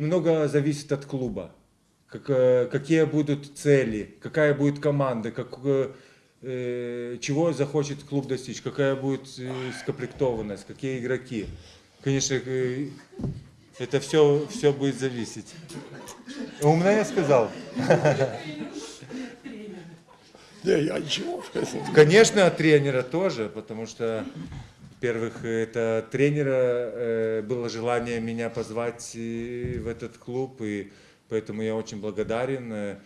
Много зависит от клуба. Как, э, какие будут цели, какая будет команда, как, э, чего захочет клуб достичь, какая будет э, скомплектованность, какие игроки. Конечно, э, это все, все будет зависеть. Умно я сказал? Не, я ничего. Конечно, от тренера тоже, потому что, во-первых, это тренера э, было желание меня позвать в этот клуб, и поэтому я очень благодарен. Э,